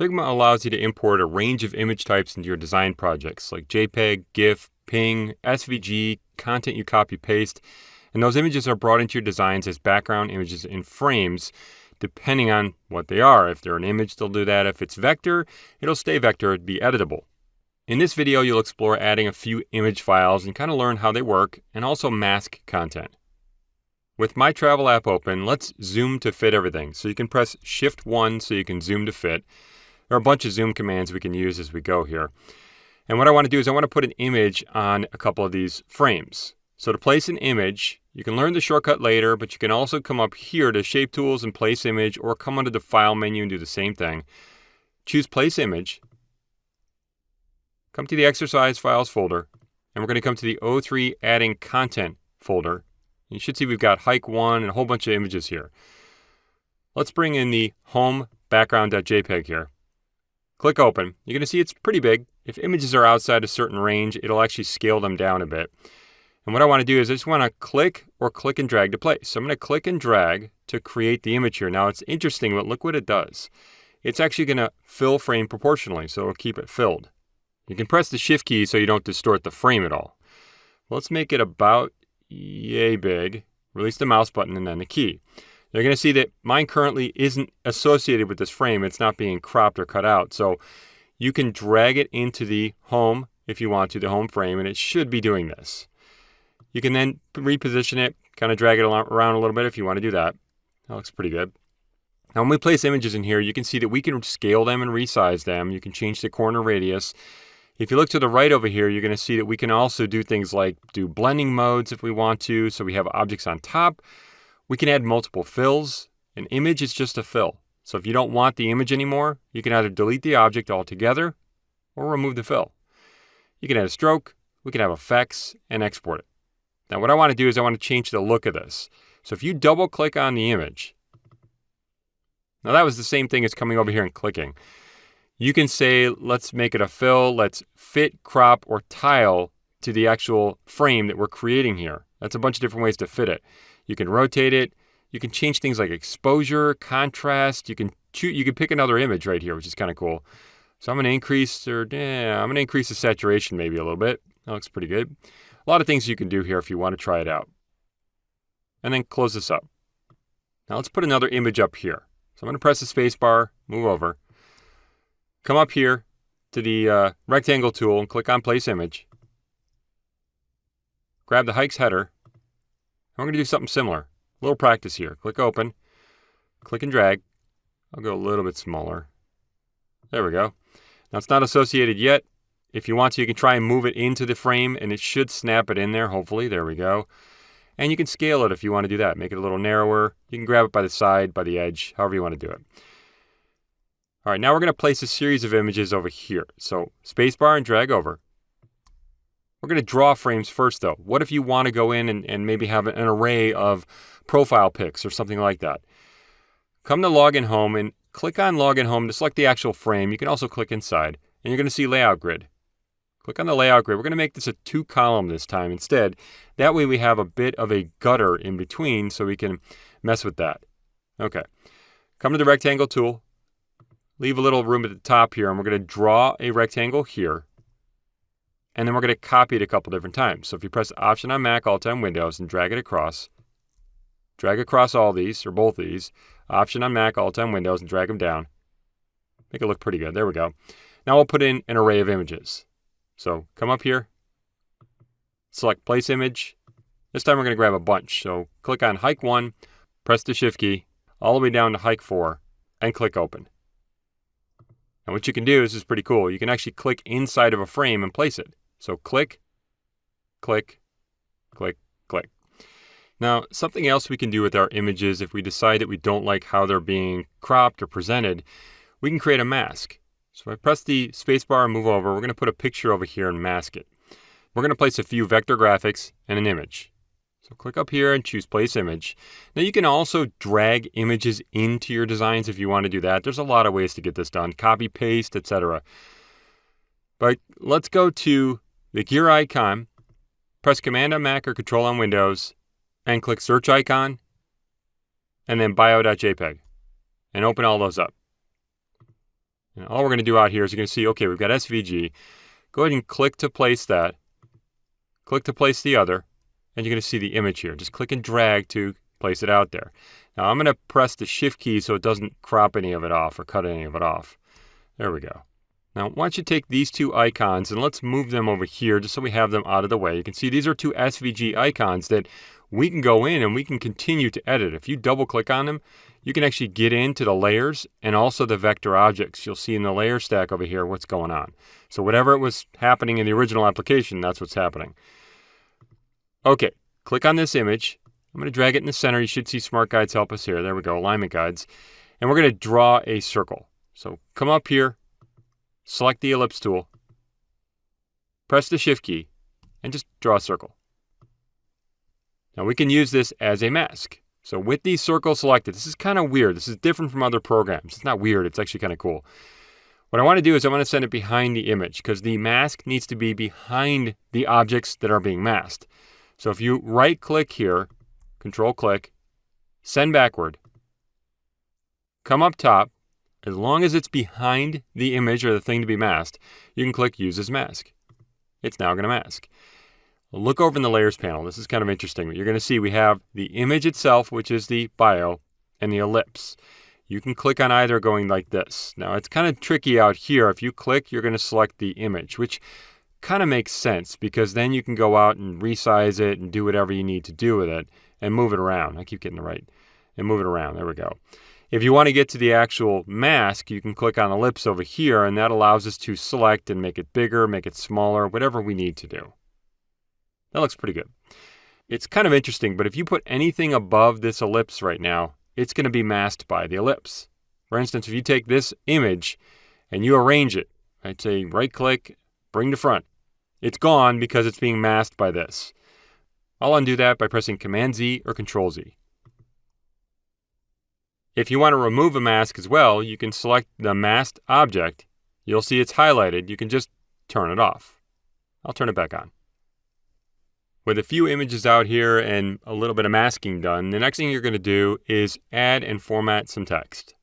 Figma allows you to import a range of image types into your design projects like JPEG, GIF, PNG, SVG, content you copy paste, and those images are brought into your designs as background images in frames depending on what they are. If they're an image, they'll do that. If it's vector, it'll stay vector, be editable. In this video, you'll explore adding a few image files and kind of learn how they work and also mask content. With my travel app open, let's zoom to fit everything. So you can press shift one so you can zoom to fit. There are a bunch of zoom commands we can use as we go here. And what I want to do is I want to put an image on a couple of these frames. So to place an image, you can learn the shortcut later, but you can also come up here to Shape Tools and Place Image, or come under the File menu and do the same thing. Choose Place Image. Come to the Exercise Files folder, and we're going to come to the O3 Adding Content folder. You should see we've got Hike 1 and a whole bunch of images here. Let's bring in the home background.jpg here. Click Open. You're going to see it's pretty big. If images are outside a certain range, it'll actually scale them down a bit. And what I want to do is I just want to click or click and drag to place. So I'm going to click and drag to create the image here. Now it's interesting, but look what it does. It's actually going to fill frame proportionally, so it'll keep it filled. You can press the shift key so you don't distort the frame at all. Let's make it about yay big. Release the mouse button and then the key. You're going to see that mine currently isn't associated with this frame. It's not being cropped or cut out. So you can drag it into the home if you want to, the home frame, and it should be doing this. You can then reposition it, kind of drag it around a little bit if you want to do that. That looks pretty good. Now, when we place images in here, you can see that we can scale them and resize them. You can change the corner radius. If you look to the right over here, you're going to see that we can also do things like do blending modes if we want to. So we have objects on top. We can add multiple fills. An image is just a fill. So if you don't want the image anymore, you can either delete the object altogether or remove the fill. You can add a stroke, we can have effects, and export it. Now what I want to do is I want to change the look of this. So if you double click on the image, now that was the same thing as coming over here and clicking. You can say, let's make it a fill, let's fit, crop, or tile to the actual frame that we're creating here. That's a bunch of different ways to fit it. You can rotate it. You can change things like exposure, contrast. You can choose, you can pick another image right here, which is kind of cool. So I'm to increase, or yeah, I'm to increase the saturation maybe a little bit. That looks pretty good. A lot of things you can do here if you want to try it out. And then close this up. Now let's put another image up here. So I'm to press the space bar, move over, come up here to the uh, rectangle tool and click on place image. Grab the hikes header. I'm going to do something similar. A little practice here. Click open, click and drag. I'll go a little bit smaller. There we go. Now it's not associated yet. If you want to, you can try and move it into the frame and it should snap it in there, hopefully. There we go. And you can scale it if you want to do that. Make it a little narrower. You can grab it by the side, by the edge, however you want to do it. All right, now we're going to place a series of images over here. So spacebar and drag over. We're going to draw frames first, though. What if you want to go in and, and maybe have an array of profile pics or something like that? Come to Login Home and click on Login Home to select the actual frame. You can also click inside, and you're going to see Layout Grid. Click on the layout grid. We're going to make this a two column this time instead. That way we have a bit of a gutter in between so we can mess with that. Okay. Come to the rectangle tool. Leave a little room at the top here and we're going to draw a rectangle here. And then we're going to copy it a couple different times. So if you press Option on Mac, Alt on Windows, and drag it across, drag across all these, or both these, Option on Mac, Alt on Windows, and drag them down. Make it look pretty good. There we go. Now we'll put in an array of images. So come up here, select place image. This time we're going to grab a bunch. So click on hike one, press the shift key all the way down to hike four and click open. And what you can do, is this is pretty cool. You can actually click inside of a frame and place it. So click, click, click, click. Now, something else we can do with our images if we decide that we don't like how they're being cropped or presented, we can create a mask. So if I press the spacebar and move over, we're going to put a picture over here and mask it. We're going to place a few vector graphics and an image. So click up here and choose place image. Now you can also drag images into your designs if you want to do that. There's a lot of ways to get this done, copy, paste, etc. But let's go to the gear icon, press Command on Mac or Control on Windows, and click search icon, and then bio.jpg, and open all those up. And all we're going to do out here is you're going to see, okay, we've got SVG. Go ahead and click to place that. Click to place the other, and you're going to see the image here. Just click and drag to place it out there. Now I'm going to press the shift key so it doesn't crop any of it off or cut any of it off. There we go. Now why don't you take these two icons and let's move them over here just so we have them out of the way. You can see these are two SVG icons that we can go in and we can continue to edit. If you double click on them, you can actually get into the layers and also the vector objects. You'll see in the layer stack over here what's going on. So whatever it was happening in the original application, that's what's happening. Okay, click on this image. I'm going to drag it in the center. You should see Smart Guides help us here. There we go, alignment guides. And we're going to draw a circle. So come up here, select the ellipse tool, press the shift key, and just draw a circle. Now we can use this as a mask. So with these circles selected, this is kind of weird. This is different from other programs. It's not weird, it's actually kind of cool. What I want to do is I want to send it behind the image because the mask needs to be behind the objects that are being masked. So if you right click here, control click, send backward, come up top, as long as it's behind the image or the thing to be masked, you can click use as mask. It's now going to mask. Look over in the layers panel. This is kind of interesting. You're going to see we have the image itself, which is the bio, and the ellipse. You can click on either going like this. Now it's kind of tricky out here. If you click, you're going to select the image, which kind of makes sense because then you can go out and resize it and do whatever you need to do with it and move it around. I keep getting the right. And move it around. There we go. If you want to get to the actual mask, you can click on ellipse over here, and that allows us to select and make it bigger, make it smaller, whatever we need to do. That looks pretty good. It's kind of interesting, but if you put anything above this ellipse right now, it's going to be masked by the ellipse. For instance, if you take this image and you arrange it, I'd say right click, bring to front. It's gone because it's being masked by this. I'll undo that by pressing Command Z or Control Z. If you want to remove a mask as well, you can select the masked object. You'll see it's highlighted. You can just turn it off. I'll turn it back on. With a few images out here and a little bit of masking done, the next thing you're going to do is add and format some text.